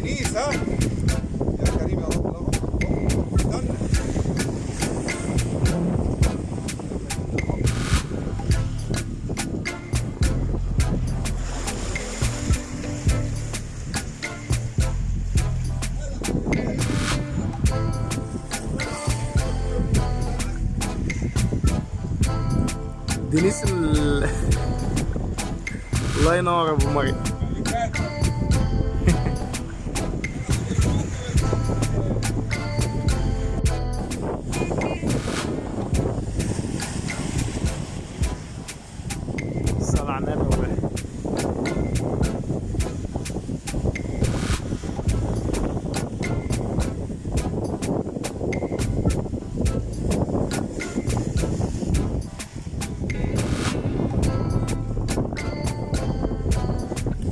ها. يا كريم يا رب لا دينيس ال... الله ينور أبو مريم.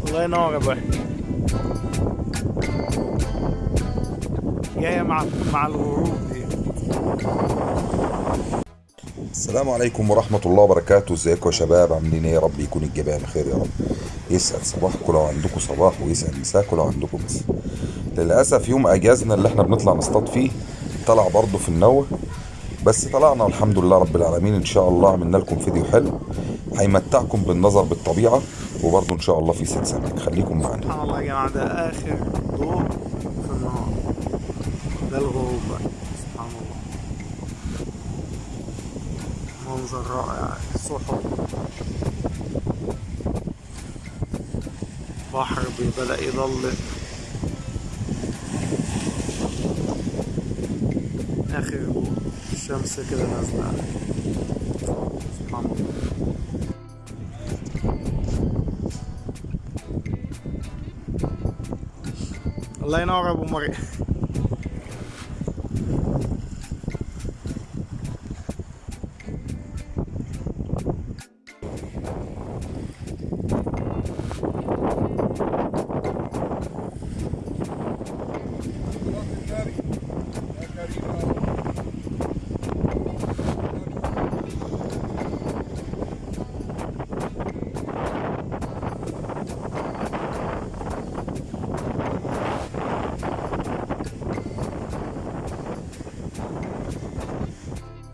الله ينور يا ابو جاية مع مع الغروب دي. السلام عليكم ورحمة الله وبركاته. ازيكم يا شباب؟ عاملين إيه يا رب يكون الجميع بخير يا رب. يسعد صباحكم لو عندكم صباح ويسعد مساكم لو عندكم مساء. للأسف يوم أجازنا اللي إحنا بنطلع نصطاد فيه طلع برضه في النوة. بس طلعنا الحمد لله رب العالمين إن شاء الله عملنا لكم فيديو حلو. هيمتعكم بالنظر بالطبيعة وبرضه إن شاء الله في ست سمك خليكم معانا سبحان الله يا جماعة ده آخر ضوء في النهار ده الغروب سبحان الله. منظر رائع. سحب بحر بدأ يضلم آخر ضوء الشمس كده نازلة. سبحان الله ينور يا ابو مريم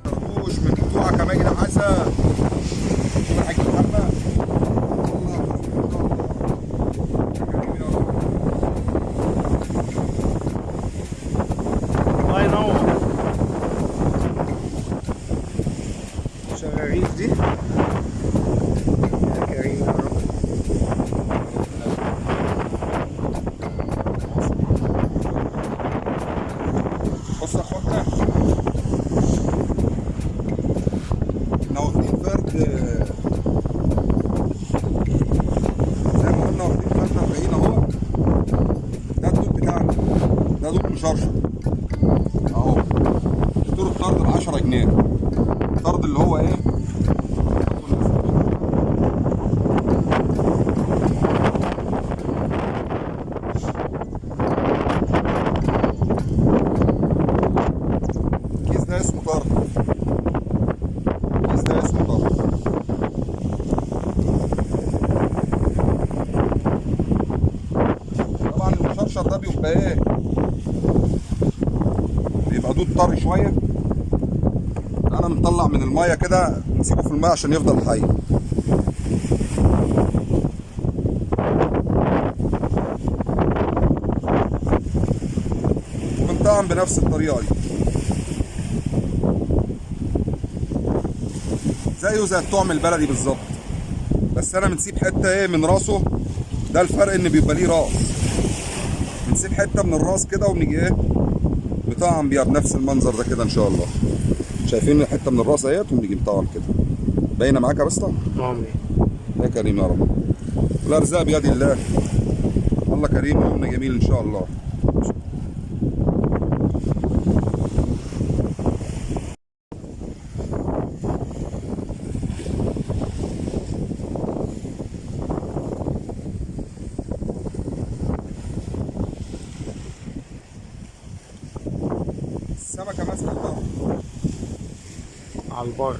خربوش من بتوعك يا ماجد حسن حاج محمد الله ينور شغاريف دي يا كريم يا رب بص يا اخوانا إحنا واخدين فرد آه، زي ما قلنا واخدين فرد 40 اهو ده الدود بتاعنا ده دود مشرشر. أهو اشتروا الطرد ب 10 جنيه. الطرد اللي هو إيه؟ المشرشر ده بيبقى إيه؟ بيبقى دود طري شوية. أنا مطلع من المية كده نسيبه في المية عشان يفضل حي. وبنطعم بنفس الطريقة دي. زيه زي الطعم البلدي بالظبط. بس أنا بنسيب حتة إيه من راسه. ده الفرق إن بيبقى ليه راس. حتة من الراس كده ونيجي إيه نطعم بيها بنفس المنظر ده كده إن شاء الله. شايفين حتة من الراس أهيت ونيجي نطعم كده. باينة معاك يا بسطة؟ امي يا كريم يا رب. والأرزاق بيد الله. الله كريم ويومنا جميل إن شاء الله. السمكه ماسكه البحر على البر.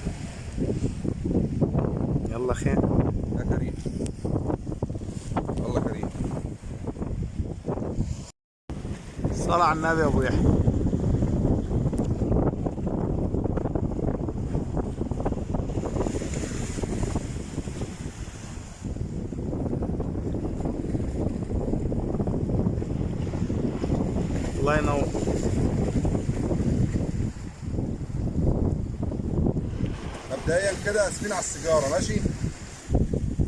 يلا خير. يا كريم. الله كريم صلاة على النبي يا أبو يحيى الله ينور مبدئيا كده اسفين على السيجارة ماشي؟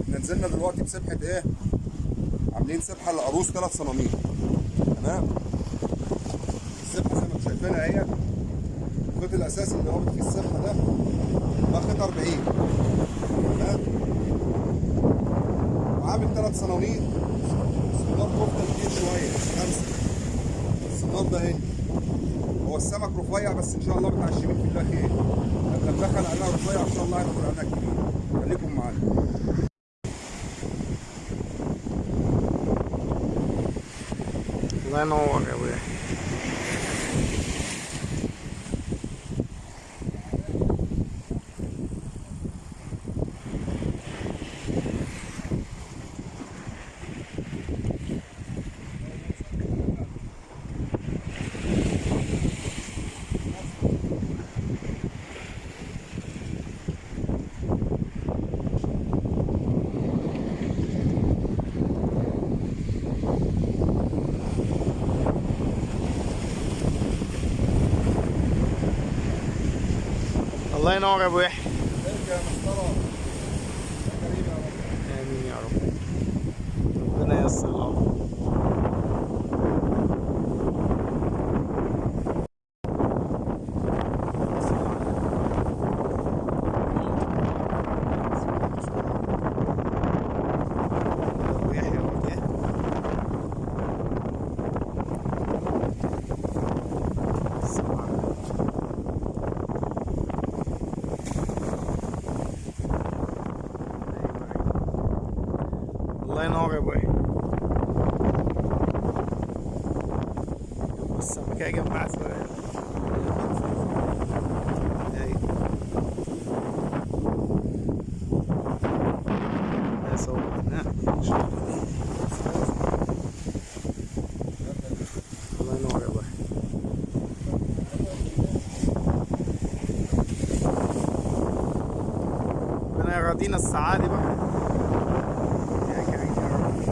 إحنا نزلنا دلوقتي بسبحة إيه؟ عاملين سبحة للعروس ثلاث صناميل تمام؟ السبحة زي ما أنتم شايفينها اهي الخيط الأساسي اللي رابط فيه السبحة ده ده خيط 40 تمام؟ وعامل ثلاث صناميل السنار كفته كتير شوية خمسة. السنار ده هنا هو السمك رفيع بس إن شاء الله متعشمين في الله خير لما ندخل عليها رفيع ان شاء الله هيدخل عليها كبير خليكم معانا الله الله ينور يا أبو يحيى. يا آمين يا رب. ربنا ييسر الامر أبو يحيى أبو يحيى. السلام عليكم. الله ينور يا أبوي السمكة يا جماعة صغيرة أيوة. يا صوت ها الله ينور يا أبوي ربنا يرضينا السعادة بقى يا كريم يا رب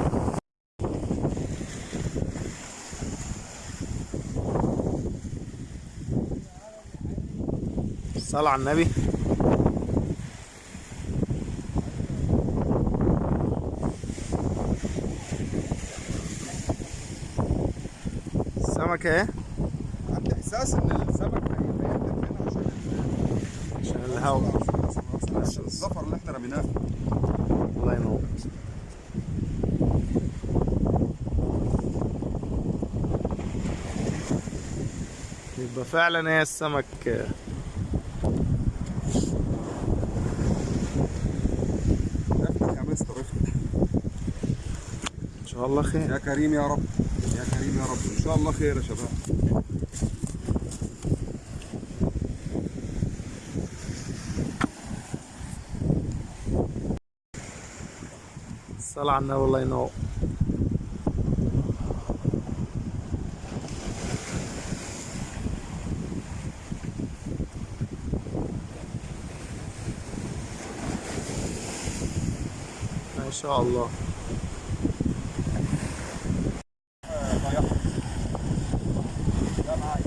الصلاة على النبي. السمكة إيه؟ عندي احساس إن السمك هيقدم هنا عشان عشان الهوا عشان الزفر اللي إحنا رميناه. الله ينور. يبقى فعلا إيه السمك افتح يا مستر افتح ان شاء الله خير. يا كريم يا رب. يا كريم يا رب. إن شاء الله خير يا شباب. الصلاة على النبي الله ينور ما شاء الله.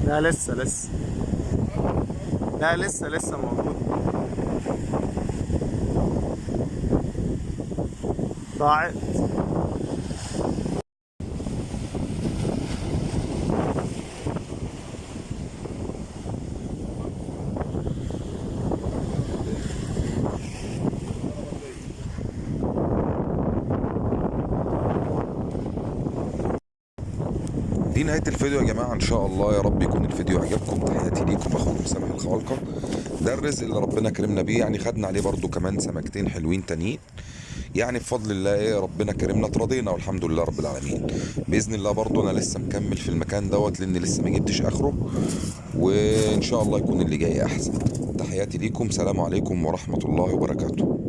لا لسه لسه. لا لسه لسه موجود. ضاعت. دي نهاية الفيديو يا جماعة إن شاء الله يا رب يكون الفيديو عجبكم. تحياتي ليكم أخوكم سامح الخوالقة ده الرزق اللي ربنا كرمنا بيه يعني خدنا عليه برضو كمان سمكتين حلوين تانيين. يعني بفضل الله إيه ربنا كرمنا اترضينا والحمد لله رب العالمين. بإذن الله برضو أنا لسه مكمل في المكان دوت لأن لسه ما جبتش آخره. وإن شاء الله يكون اللي جاي أحسن. تحياتي ليكم سلام عليكم ورحمة الله وبركاته.